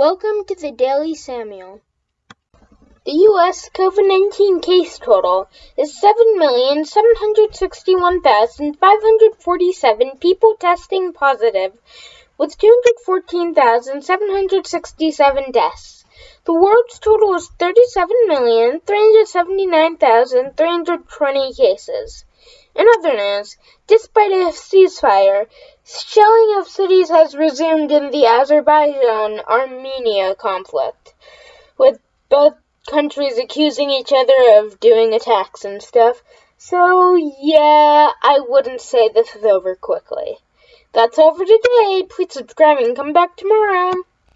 Welcome to the Daily Samuel. The U.S. COVID 19 case total is 7,761,547 people testing positive, with 214,767 deaths. The world's total is 37,379,320 cases. In other news, despite a ceasefire, shelling of cities has resumed in the Azerbaijan-Armenia conflict, with both countries accusing each other of doing attacks and stuff. So, yeah, I wouldn't say this is over quickly. That's all for today. Please subscribe and come back tomorrow.